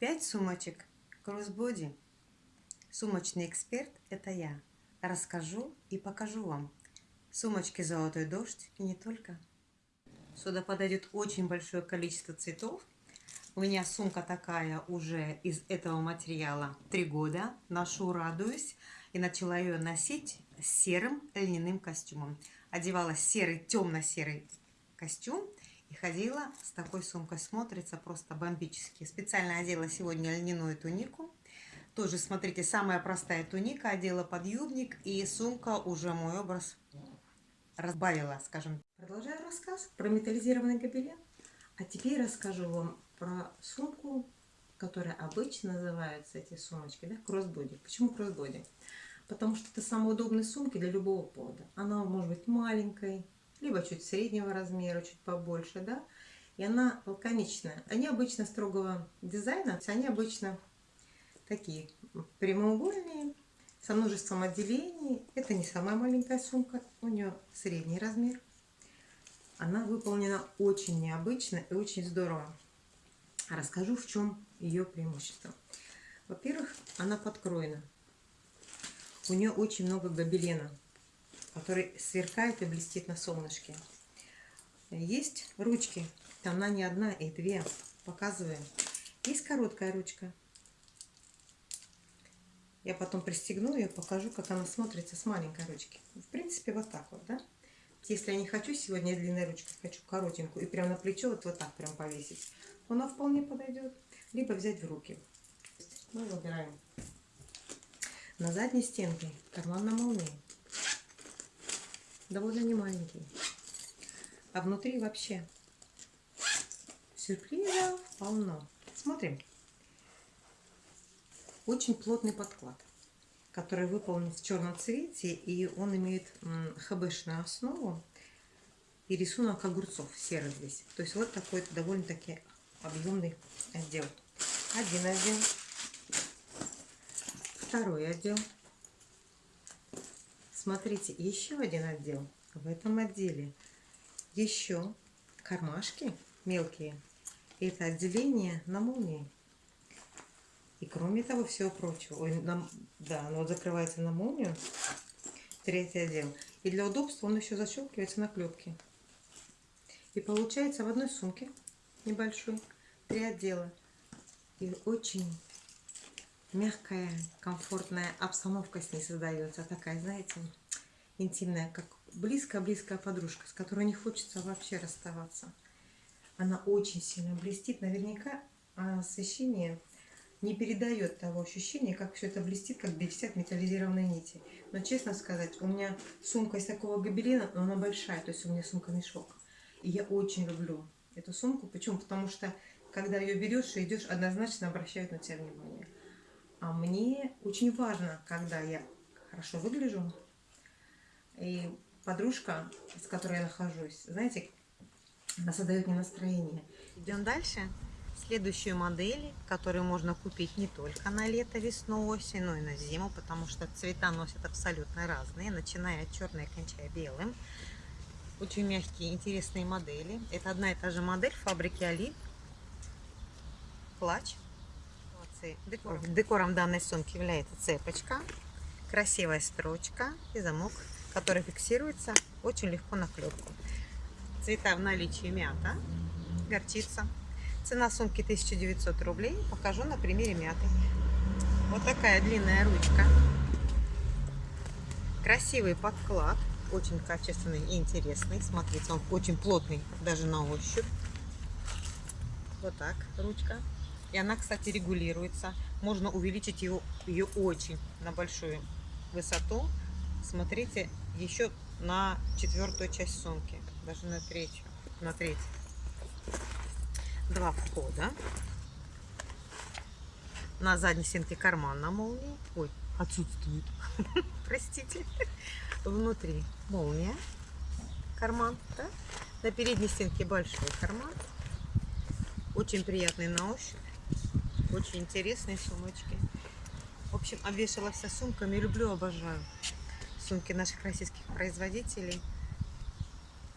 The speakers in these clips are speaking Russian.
5 сумочек кроссбоди. Сумочный эксперт – это я. Расскажу и покажу вам. Сумочки «Золотой дождь» и не только. Сюда подойдет очень большое количество цветов. У меня сумка такая уже из этого материала 3 года. Ношу, радуюсь. И начала ее носить серым льняным костюмом. Одевала серый, темно-серый костюм и ходила с такой сумкой. Смотрится просто бомбически. Специально одела сегодня льняную тунику. Тоже, смотрите, самая простая туника. Одела подъюбник и сумка уже мой образ разбавила, скажем. Продолжаю рассказ про металлизированный гобелен. А теперь расскажу вам про сумку, которая обычно называются эти сумочки, да, кроссбоди. Почему кроссбоди? Потому что это самые удобные сумки для любого повода. Она может быть маленькой, либо чуть среднего размера, чуть побольше, да, и она лаконичная. Они обычно строгого дизайна, они обычно такие прямоугольные, со множеством отделений. Это не самая маленькая сумка, у нее средний размер. Она выполнена очень необычно и очень здорово. Расскажу, в чем ее преимущество. Во-первых, она подкроена. У нее очень много гобелена который сверкает и блестит на солнышке. Есть ручки, она не одна и две, показываем. Есть короткая ручка. Я потом пристегну ее, покажу, как она смотрится с маленькой ручки. В принципе, вот так вот, да? Если я не хочу сегодня длинной ручкой, хочу коротенькую, и прям на плечо вот, вот так прям повесить, она вполне подойдет. Либо взять в руки. Мы выбираем. На задней стенке карман на молнии довольно не маленький. А внутри вообще сюрпризов полно. Смотрим. Очень плотный подклад, который выполнен в черном цвете, и он имеет хбшную основу и рисунок огурцов серый здесь. То есть вот такой довольно-таки объемный отдел. Один отдел, второй отдел, Смотрите, еще один отдел. В этом отделе еще кармашки мелкие. Это отделение на молнии. И кроме того всего прочего, ой, на, да, оно закрывается на молнию, третий отдел. И для удобства он еще защелкивается на клепке. И получается в одной сумке небольшой три отдела. И очень мягкая, комфортная обстановка с ней создается. Такая, знаете, интимная, как близкая-близкая подружка, с которой не хочется вообще расставаться. Она очень сильно блестит. Наверняка освещение не передает того ощущения, как все это блестит, как блестят металлизированные нити. Но честно сказать, у меня сумка из такого гобелена, но она большая, то есть у меня сумка-мешок. И я очень люблю эту сумку. Почему? Потому что, когда ее берешь и идешь, однозначно обращают на тебя внимание. А мне очень важно, когда я хорошо выгляжу, и подружка, с которой я нахожусь, знаете, она создает мне настроение. Идем дальше. Следующую модель, которую можно купить не только на лето, весну, осень, но и на зиму, потому что цвета носят абсолютно разные, начиная от черной, кончая белым. Очень мягкие, интересные модели. Это одна и та же модель фабрики Али. Плач информации. Декором. Декором данной сумки является цепочка, красивая строчка и замок, который фиксируется очень легко на клепку. Цвета в наличии мята, горчица. Цена сумки 1900 рублей. Покажу на примере мяты. Вот такая длинная ручка. Красивый подклад. Очень качественный и интересный. Смотрите, он очень плотный даже на ощупь. Вот так ручка. И она, кстати, регулируется. Можно увеличить ее, ее очень на большую высоту. Смотрите, еще на четвертую часть сумки. Даже на третью. На третью. Два входа. На задней стенке карман на молнии. Ой, отсутствует. Простите. Внутри молния. Карман. Да? На передней стенке большой карман. Очень приятный на ощупь. Очень интересные сумочки. В общем, обвешала вся сумками. Люблю, обожаю сумки наших российских производителей.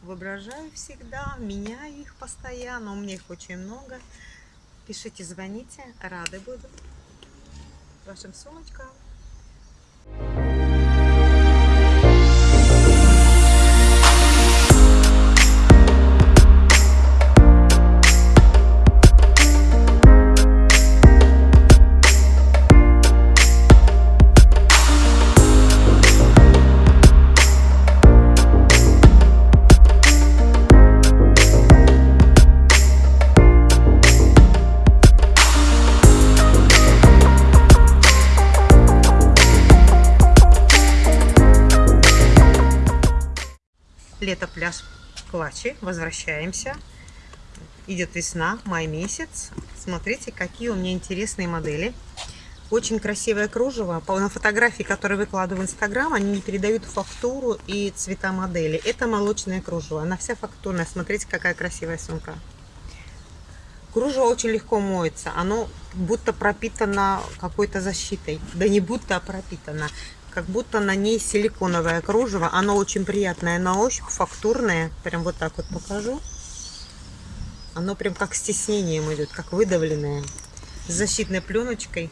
Воображаю всегда, меняю их постоянно. У меня их очень много. Пишите, звоните, рады буду вашим сумочкам. Лето, пляж, Клачи. Возвращаемся. Идет весна, май месяц. Смотрите, какие у меня интересные модели. Очень красивое кружево. На фотографии, которые выкладываю в Инстаграм, они не передают фактуру и цвета модели. Это молочное кружево. Она вся фактурная. Смотрите, какая красивая сумка. Кружево очень легко моется. Оно будто пропитано какой-то защитой. Да не будто, а пропитано как будто на ней силиконовое кружево. Оно очень приятное на ощупь, фактурное. Прям вот так вот покажу. Оно прям как стеснением идет, как выдавленное. С защитной пленочкой.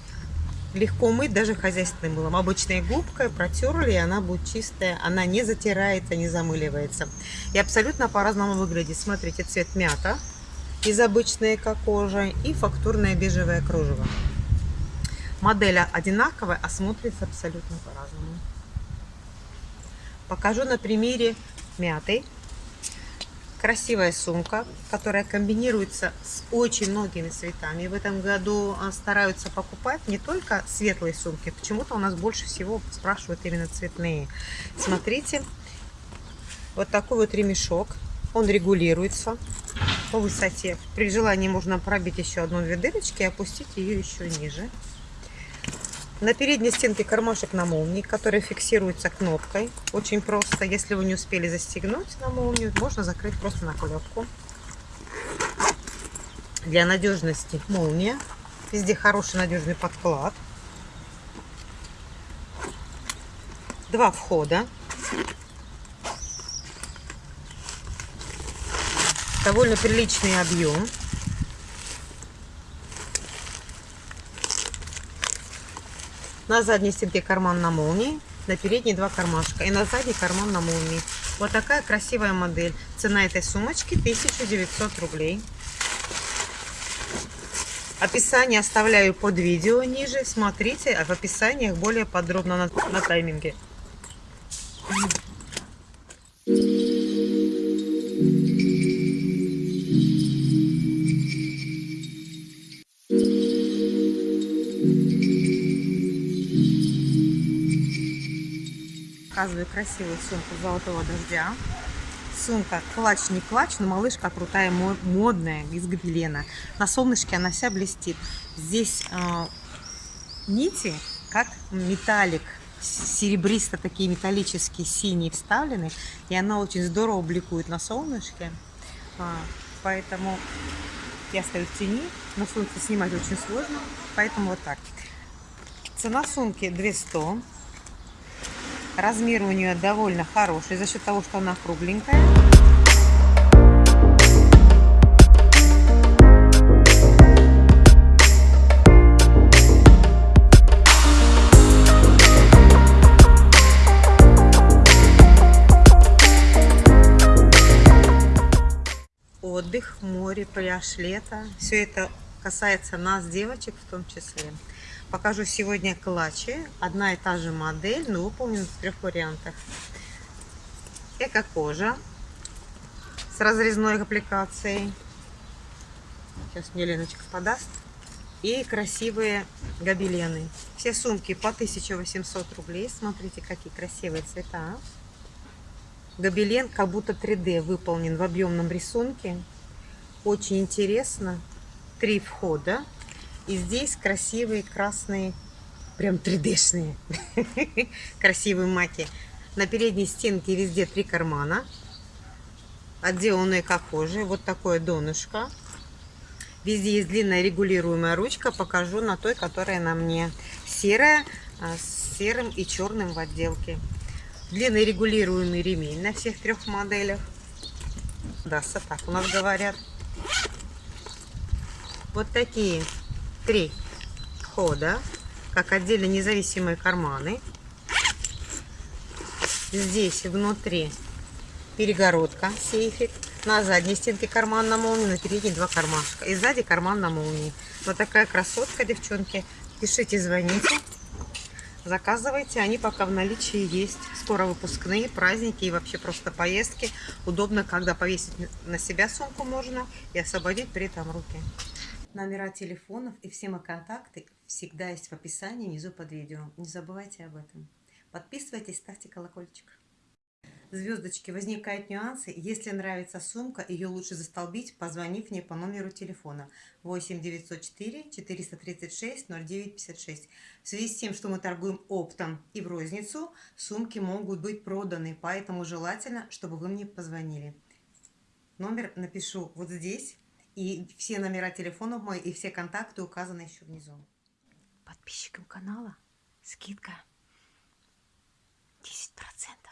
Легко мыть даже хозяйственным мылом. Обычной губкой протерли, и она будет чистая. Она не затирается, не замыливается. И абсолютно по-разному выглядит. Смотрите, цвет мята из обычной эко-кожи и фактурное бежевое кружево. Модель одинаковая, а смотрится абсолютно по-разному. Покажу на примере мятой. Красивая сумка, которая комбинируется с очень многими цветами. В этом году а, стараются покупать не только светлые сумки. Почему-то у нас больше всего спрашивают именно цветные. Смотрите, вот такой вот ремешок. Он регулируется по высоте. При желании можно пробить еще одну-две дырочки и опустить ее еще ниже. На передней стенке кармашек на молнии, который фиксируется кнопкой. Очень просто. Если вы не успели застегнуть на молнию, можно закрыть просто на клепку. Для надежности молния. Везде хороший надежный подклад. Два входа. Довольно приличный объем. На задней стенке карман на молнии, на передней два кармашка и на задней карман на молнии. Вот такая красивая модель. Цена этой сумочки 1900 рублей. Описание оставляю под видео ниже. Смотрите, в описаниях более подробно на, на тайминге. Показываю красивую сумку золотого дождя. Сумка клатч не клатч, но малышка крутая, модная, из гобелена. На солнышке она вся блестит. Здесь э, нити, как металлик, серебристо такие металлические синие вставлены. И она очень здорово бликует на солнышке. А, поэтому я стою в тени. На солнце снимать очень сложно. Поэтому вот так. Цена сумки 200 Размер у нее довольно хороший за счет того, что она кругленькая. Отдых, море, пляж, лето. Все это касается нас, девочек в том числе. Покажу сегодня клатчи. Одна и та же модель, но выполнена в трех вариантах. Эко-кожа с разрезной аппликацией. Сейчас мне Леночка подаст. И красивые гобелены. Все сумки по 1800 рублей. Смотрите, какие красивые цвета. Гобелен как будто 3D выполнен в объемном рисунке. Очень интересно. Три входа. И здесь красивые красные, прям 3D-шные, красивые маки. На передней стенке везде три кармана. Отделанные как кожи. Вот такое донышко. Везде есть длинная регулируемая ручка. Покажу на той, которая на мне. Серая а, с серым и черным в отделке. Длинный регулируемый ремень на всех трех моделях. Да, так у нас говорят. вот такие три хода, как отдельно независимые карманы. Здесь внутри перегородка, сейфик. На задней стенке карман на молнии, на передней два кармашка. И сзади карман на молнии. Вот такая красотка, девчонки. Пишите, звоните. Заказывайте, они пока в наличии есть. Скоро выпускные, праздники и вообще просто поездки. Удобно, когда повесить на себя сумку можно и освободить при этом руки. Номера телефонов и все мои контакты всегда есть в описании внизу под видео. Не забывайте об этом. Подписывайтесь, ставьте колокольчик. Звездочки, возникают нюансы. Если нравится сумка, ее лучше застолбить, позвонив мне по номеру телефона 8 904 436 0956. В связи с тем, что мы торгуем оптом и в розницу, сумки могут быть проданы, поэтому желательно, чтобы вы мне позвонили. Номер напишу вот здесь, и все номера телефонов мои, и все контакты указаны еще внизу. Подписчикам канала скидка 10%.